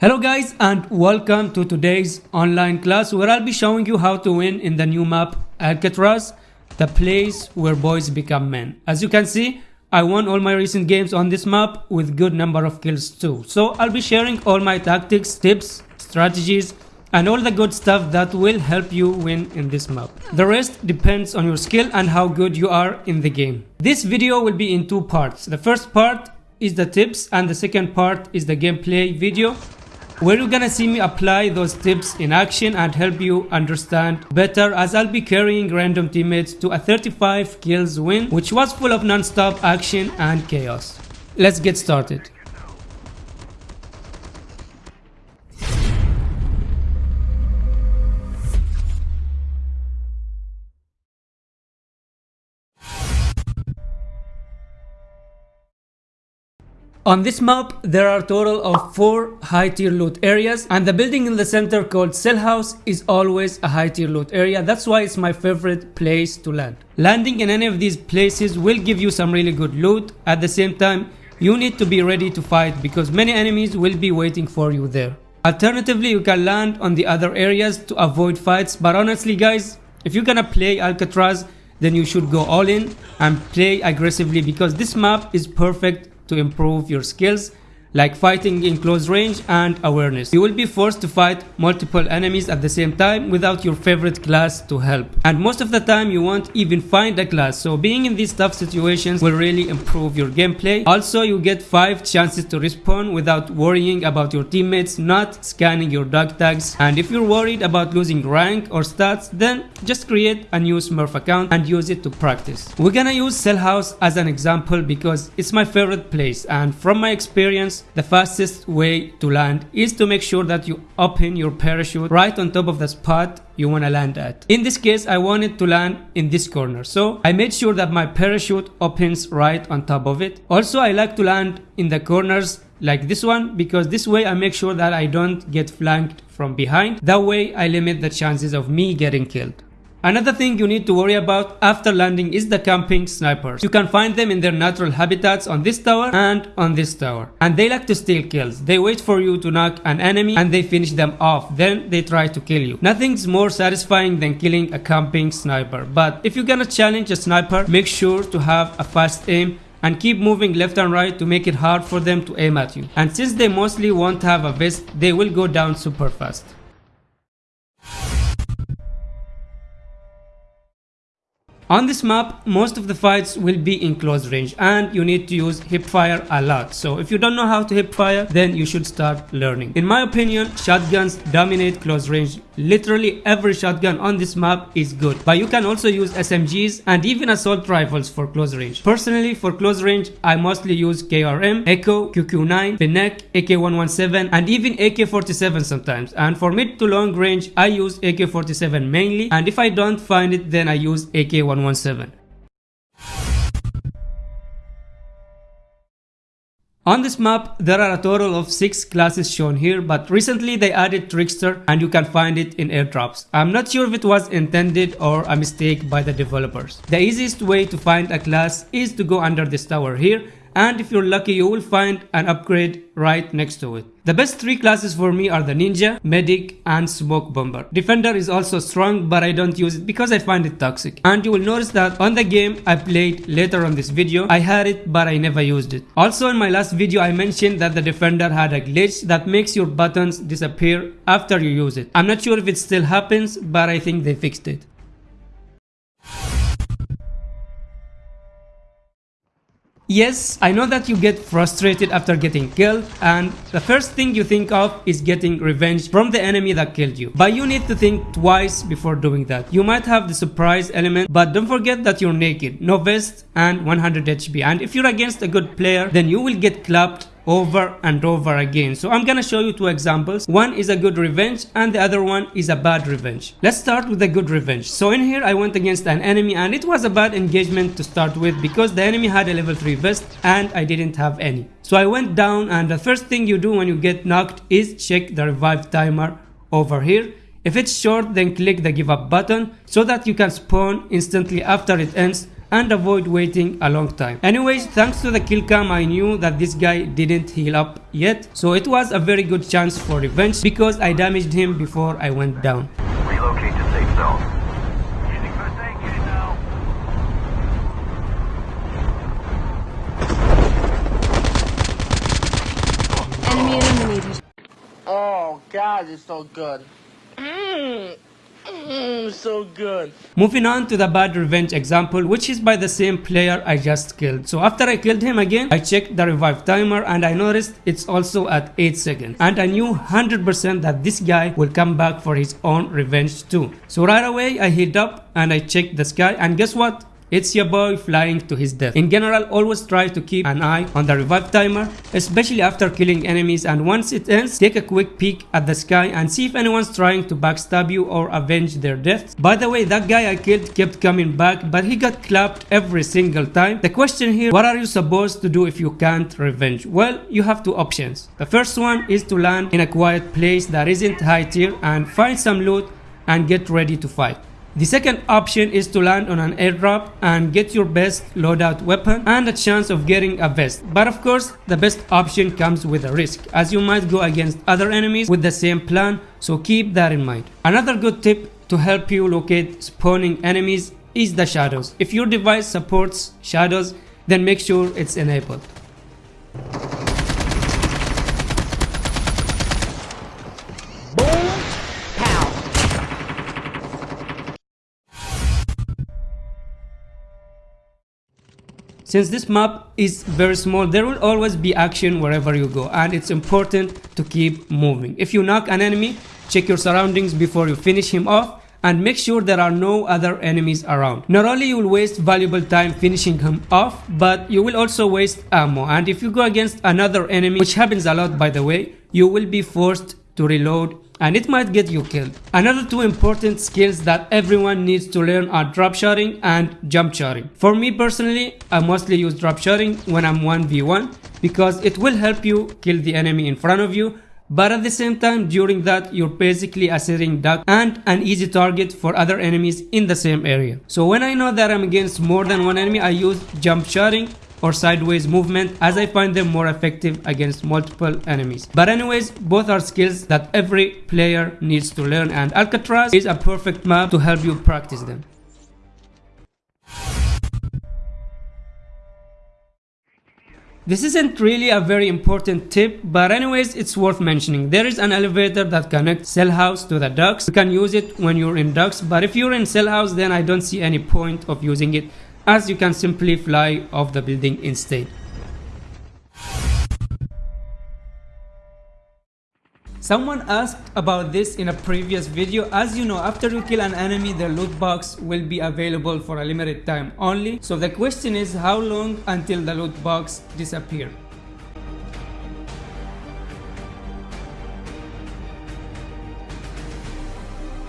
Hello guys and welcome to today's online class where I'll be showing you how to win in the new map Alcatraz, the place where boys become men. As you can see, I won all my recent games on this map with good number of kills too. So I'll be sharing all my tactics, tips, strategies and all the good stuff that will help you win in this map. The rest depends on your skill and how good you are in the game. This video will be in two parts. The first part is the tips and the second part is the gameplay video where you're gonna see me apply those tips in action and help you understand better as I'll be carrying random teammates to a 35 kills win which was full of non-stop action and chaos. Let's get started. On this map, there are a total of 4 high tier loot areas and the building in the center called Cell House is always a high tier loot area. That's why it's my favorite place to land. Landing in any of these places will give you some really good loot. At the same time, you need to be ready to fight because many enemies will be waiting for you there. Alternatively, you can land on the other areas to avoid fights but honestly guys, if you're gonna play Alcatraz, then you should go all in and play aggressively because this map is perfect to improve your skills like fighting in close range and awareness. You will be forced to fight multiple enemies at the same time without your favorite class to help. And most of the time you won't even find a class, so being in these tough situations will really improve your gameplay. Also, you get 5 chances to respawn without worrying about your teammates not scanning your dog tags. And if you're worried about losing rank or stats, then just create a new smurf account and use it to practice. We're gonna use Cell House as an example because it's my favorite place and from my experience the fastest way to land is to make sure that you open your parachute right on top of the spot you want to land at. In this case, I wanted to land in this corner. So I made sure that my parachute opens right on top of it. Also, I like to land in the corners like this one because this way I make sure that I don't get flanked from behind. That way I limit the chances of me getting killed. Another thing you need to worry about after landing is the camping snipers. You can find them in their natural habitats on this tower and on this tower. And they like to steal kills. They wait for you to knock an enemy and they finish them off. Then they try to kill you. Nothing's more satisfying than killing a camping sniper. But if you're gonna challenge a sniper, make sure to have a fast aim and keep moving left and right to make it hard for them to aim at you. And since they mostly won't have a vest, they will go down super fast. On this map, most of the fights will be in close range and you need to use hipfire a lot. So if you don't know how to hipfire, then you should start learning. In my opinion, shotguns dominate close range. Literally every shotgun on this map is good. But you can also use SMGs and even assault rifles for close range. Personally, for close range, I mostly use KRM, Echo, QQ9, Fennec, AK-117 and even AK-47 sometimes. And for mid to long range, I use AK-47 mainly and if I don't find it, then I use AK-117. 117. On this map, there are a total of 6 classes shown here, but recently they added Trickster and you can find it in airdrops. I'm not sure if it was intended or a mistake by the developers. The easiest way to find a class is to go under this tower here and if you're lucky you will find an upgrade right next to it. The best three classes for me are the Ninja, Medic and Smoke Bomber. Defender is also strong but I don't use it because I find it toxic. And you will notice that on the game I played later on this video, I had it but I never used it. Also in my last video I mentioned that the Defender had a glitch that makes your buttons disappear after you use it. I'm not sure if it still happens but I think they fixed it. Yes, I know that you get frustrated after getting killed and the first thing you think of is getting revenge from the enemy that killed you. But you need to think twice before doing that. You might have the surprise element but don't forget that you're naked, no vest and 100 HP and if you're against a good player then you will get clapped over and over again. So I'm gonna show you two examples. One is a good revenge and the other one is a bad revenge. Let's start with a good revenge. So in here I went against an enemy and it was a bad engagement to start with because the enemy had a level 3 vest and I didn't have any. So I went down and the first thing you do when you get knocked is check the revive timer over here. If it's short then click the give up button so that you can spawn instantly after it ends and avoid waiting a long time. Anyways, thanks to the kill cam I knew that this guy didn't heal up yet, so it was a very good chance for revenge because I damaged him before I went down. Relocate to safe zone. Enemy eliminated. Oh God, it's so good. Mmm, mmm, so good. Moving on to the bad revenge example which is by the same player I just killed. So after I killed him again, I checked the revive timer and I noticed it's also at 8 seconds. And I knew 100% that this guy will come back for his own revenge too. So right away I healed up and I checked the sky and guess what? It's your boy flying to his death. In general, always try to keep an eye on the revive timer, especially after killing enemies and once it ends, take a quick peek at the sky and see if anyone's trying to backstab you or avenge their deaths. By the way, that guy I killed kept coming back, but he got clapped every single time. The question here, what are you supposed to do if you can't revenge? Well, you have two options. The first one is to land in a quiet place that isn't high tier and find some loot and get ready to fight. The second option is to land on an airdrop and get your best loadout weapon and a chance of getting a vest. But of course, the best option comes with a risk as you might go against other enemies with the same plan, so keep that in mind. Another good tip to help you locate spawning enemies is the shadows. If your device supports shadows, then make sure it's enabled. Since this map is very small, there will always be action wherever you go and it's important to keep moving. If you knock an enemy, check your surroundings before you finish him off and make sure there are no other enemies around. Not only you will waste valuable time finishing him off, but you will also waste ammo and if you go against another enemy, which happens a lot by the way, you will be forced to reload and it might get you killed. Another two important skills that everyone needs to learn are drop shotting and jump shotting. For me personally, I mostly use drop shotting when I'm 1v1 because it will help you kill the enemy in front of you but at the same time during that you're basically a sitting duck and an easy target for other enemies in the same area. So when I know that I'm against more than one enemy I use jump shotting or sideways movement as I find them more effective against multiple enemies. But anyways, both are skills that every player needs to learn and Alcatraz is a perfect map to help you practice them. This isn't really a very important tip, but anyways, it's worth mentioning. There is an elevator that connects cell house to the docks. You can use it when you're in docks, but if you're in cell house, then I don't see any point of using it as you can simply fly off the building instead. Someone asked about this in a previous video. As you know, after you kill an enemy, the loot box will be available for a limited time only. So the question is how long until the loot box disappear?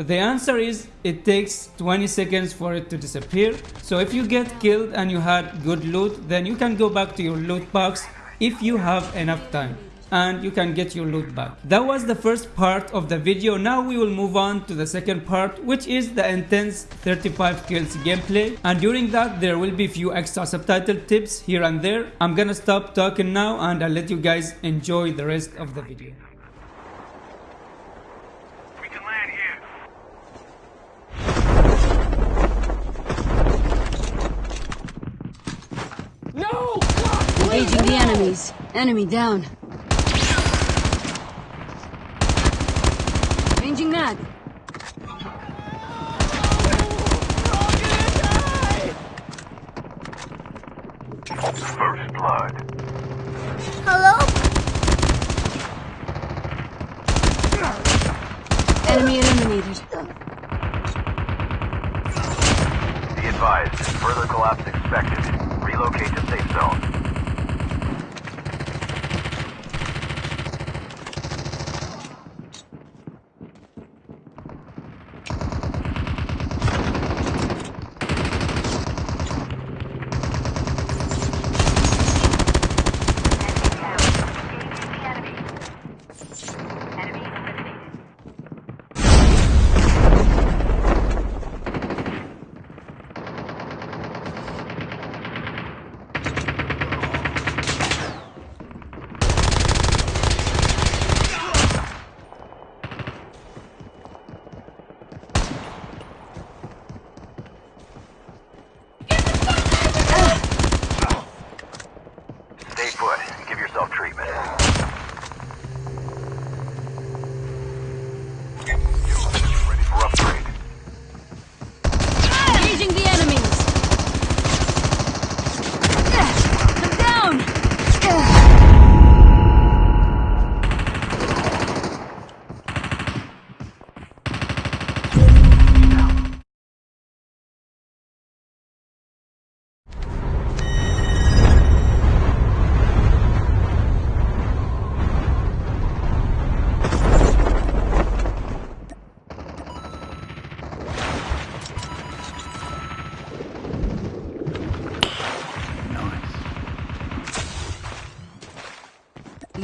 The answer is it takes 20 seconds for it to disappear. So if you get killed and you had good loot, then you can go back to your loot box if you have enough time and you can get your loot back. That was the first part of the video. Now we will move on to the second part which is the intense 35 kills gameplay and during that there will be a few extra subtitle tips here and there. I'm gonna stop talking now and I'll let you guys enjoy the rest of the video. We can land here. No! God, Engaging the enemies. Enemy down. Changing mag. First blood. Hello? Enemy eliminated. Be advised, further collapse expected. Relocate to safe zone.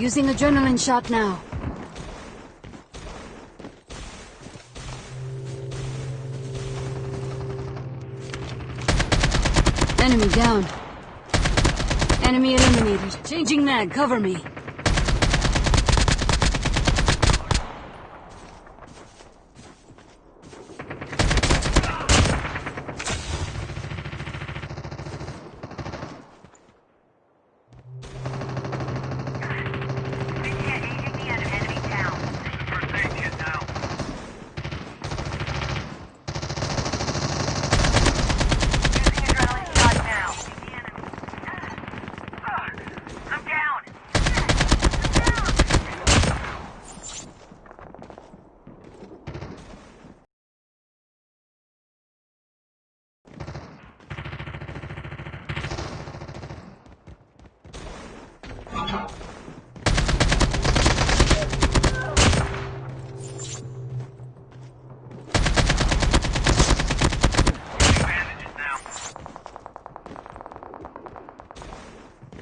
Using adrenaline shot now. Enemy down. Enemy eliminated. Changing mag, cover me.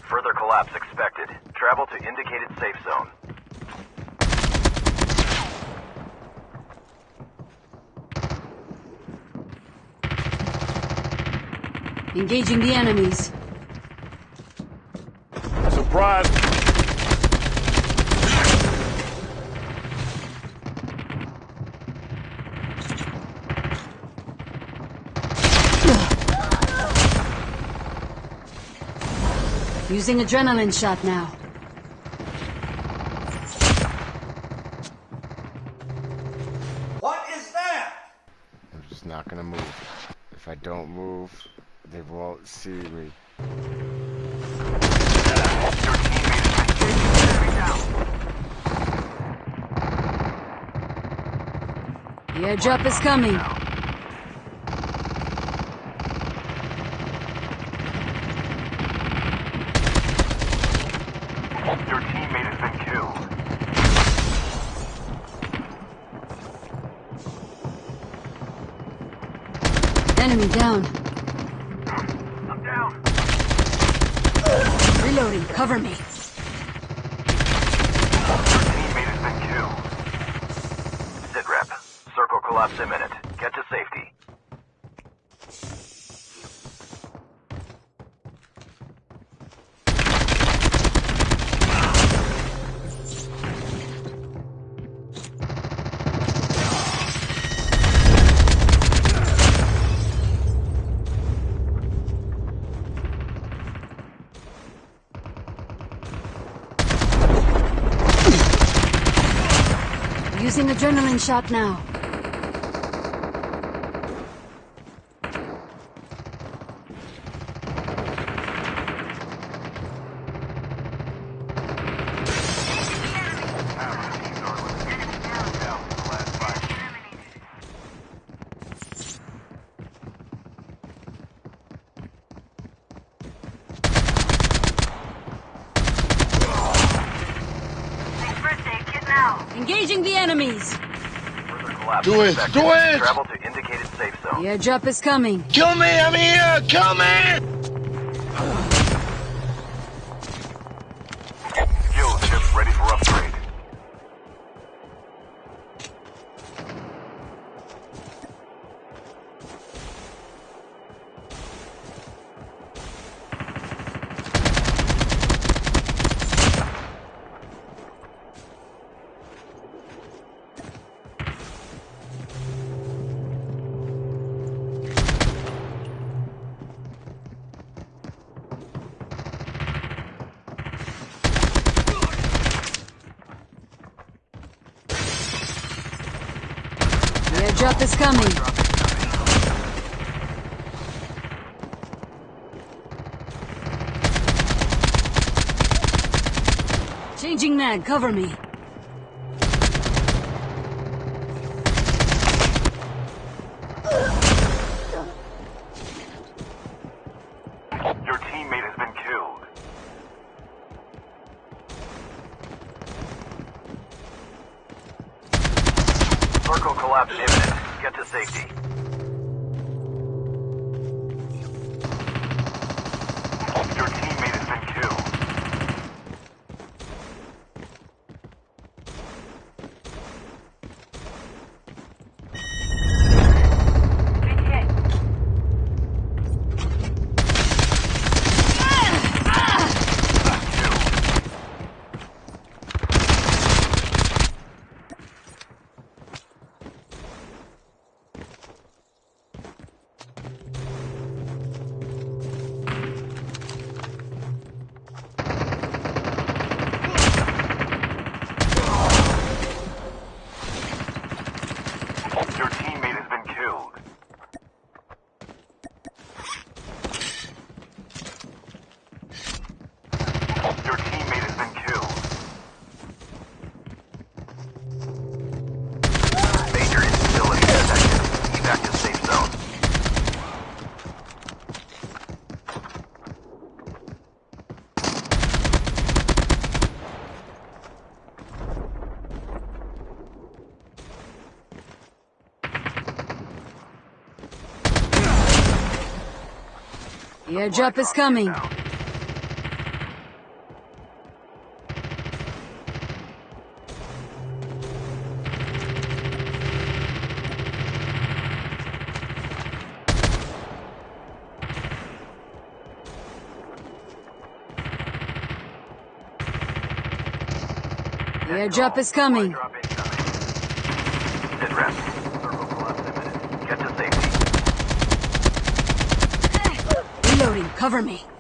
Further collapse expected. Travel to indicated safe zone. Engaging the enemies. Surprise! Using adrenaline shot now. What is that? I'm just not gonna move. If I don't move, they won't see me. The airdrop is coming. Enemy down. I'm down. Reloading, cover me. Using adrenaline shot now. Engaging the enemies. Do it, do it! Travel to indicated safe The zone. airdrop is coming. Kill me! I'm here! Kill me! Coming. Changing mag, cover me. Your teammate has been killed. Circle collapse imminent. Get to safety. Your teammate has been killed. The airdrop is coming. Airdrop is coming. Drop incoming. Sit rep. Circle collapse imminent. Get to safety. Reloading, cover me.